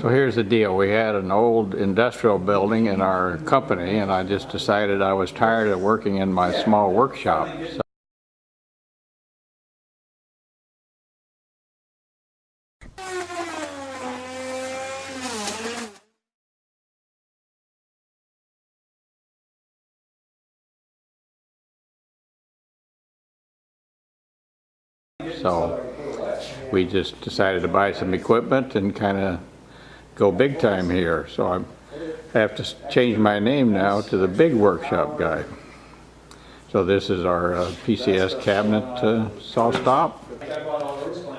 So here's the deal. We had an old industrial building in our company and I just decided I was tired of working in my small workshop. So So we just decided to buy some equipment and kind of go big time here. So I'm- I have to change my name now to the Big Workshop Guy. So this is our uh, PCS cabinet uh, SawStop.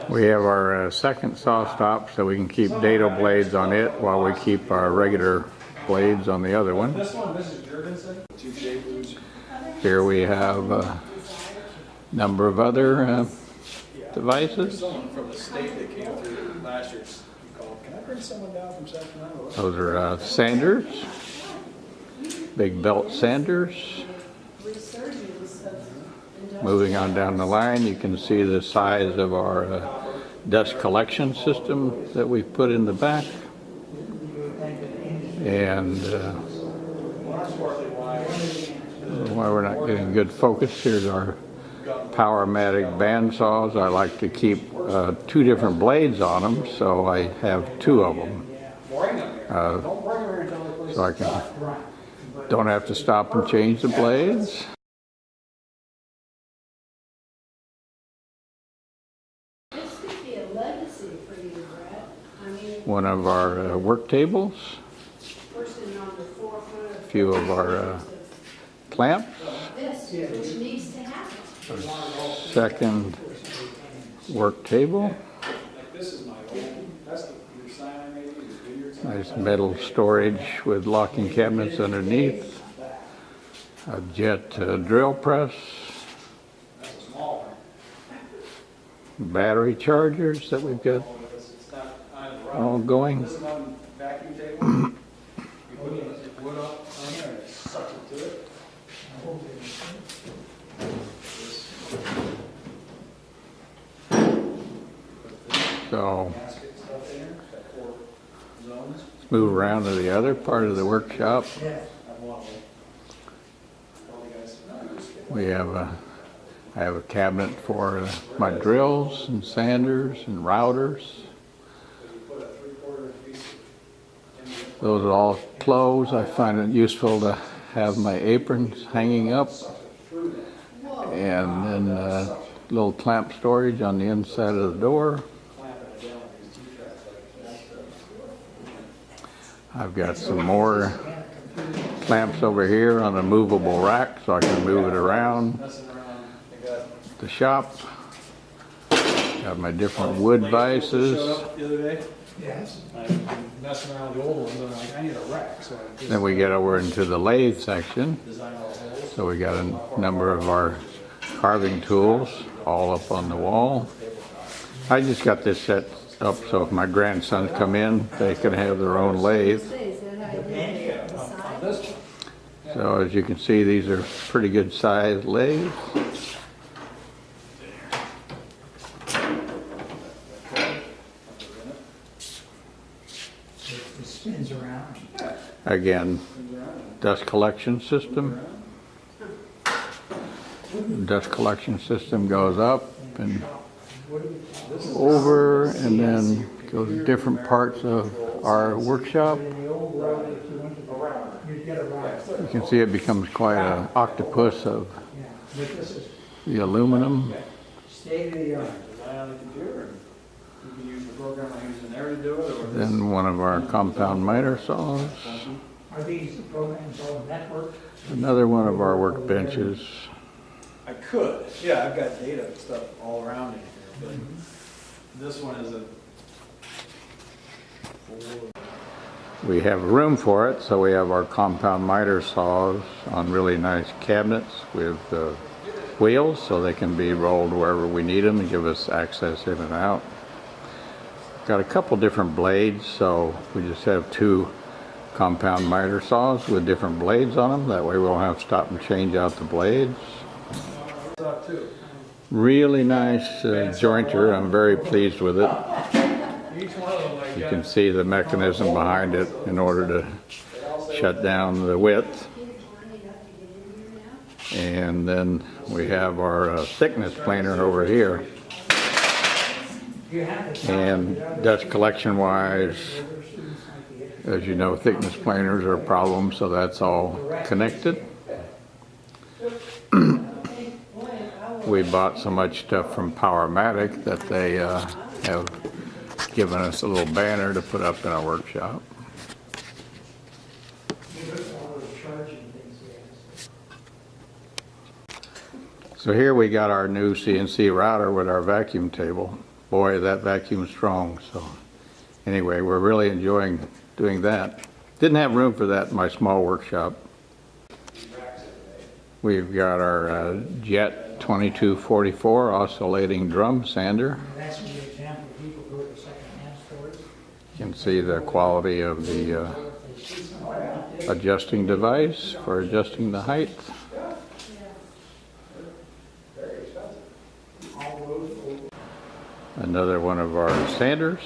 We have our uh, second SawStop so we can keep dado blades on it while we keep our regular blades on the other one. Here we have a number of other uh, devices. Someone from the state that came through last year called, can I bring someone down from Sacramento? Those are uh, sanders, big belt sanders. Moving on down the line, you can see the size of our uh, dust collection system that we put in the back. And uh, why we're not getting good focus, here's our Powermatic band saws. I like to keep uh, two different blades on them, so I have two of them. Uh, so I can, don't have to stop and change the blades. This could be a legacy for you, Brett. I mean, One of our uh, work tables, person on the forefront a few of our uh, clamps, second work table, nice metal storage with locking cabinets underneath, a jet uh, drill press, battery chargers that we've got all going. This is one vacuum table. You put the wood up on there and it sucks it to it. So let's move around to the other part of the workshop. We have a, I have a cabinet for my drills and sanders and routers. A Those are all clothes. I find it useful to have my aprons hanging up. And then uh, little clamp storage on the inside of the door. clamp it down with these T-tracks like I've got some more clamps over here on a movable rack so I can move it around the shop. Got my different wood vices. Yes. Messing around with the old ones, I need a rack, Then we get over into the lathe section. So we got a number of our carving tools all up on the wall. I just got this set up so if my grandsons come in, they can have their own lathe. So as you can see, these are pretty good sized lathes. Again, dust collection system. Dust collection system goes up and over and then goes to different parts of our workshop. You can see it becomes quite an octopus of the aluminum. it. Then one of our compound miter saws. Another one of our workbenches. I could, yeah, I've got data and stuff all around here, but this one is a. We have room for it, so we have our compound miter saws on really nice cabinets with uh, wheels so they can be rolled wherever we need them and give us access in and out. Got a couple different blades, so we just have two compound miter saws with different blades on them. That way we won't have to stop and change out the blades. Really nice uh, jointer. I'm very pleased with it. You can see the mechanism behind it in order to shut down the width. And then we have our uh, thickness planer over here. And dust collection wise, as you know, thickness planers are a problem, so that's all connected. We bought so much stuff from Powermatic that they uh, have given us a little banner to put up in our workshop. So here we got our new CNC router with our vacuum table. Boy, that vacuum's strong, so anyway, we're really enjoying doing that. Didn't have room for that in my small workshop. We've got our uh, Jet 2244 oscillating drum sander. That's an example, people go to secondhand stores. You can see the quality of the uh, They see somewhere out there. adjusting device for adjusting the height. all roads go Another one of our sanders.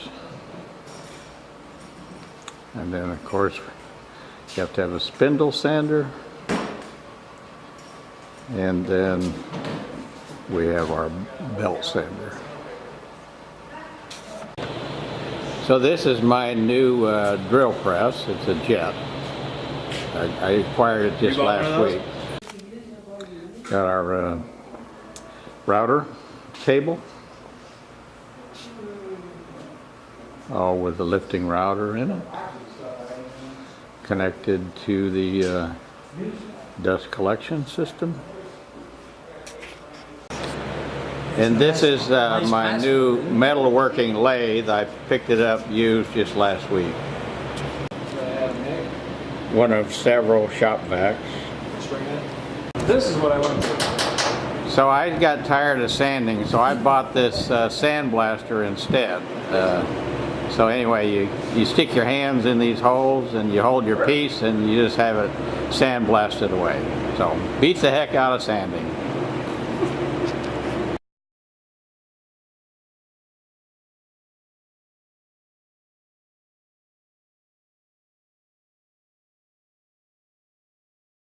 And then, of course, you have to have a spindle sander. And then we have our belt sander. So this is my new uh, drill press. It's a jet. I I acquired it just You bought one last week. Got our uh, router table. all with the lifting router in it, connected to the uh, dust collection system. And this is uh, my new metalworking lathe. I picked it up used just last week. One of several shop vacs. This is what I want to So I got tired of sanding, so I bought this uh, sandblaster instead. Uh, so anyway, you, you stick your hands in these holes and you hold your piece and you just have it sandblasted away. So beats the heck out of sanding.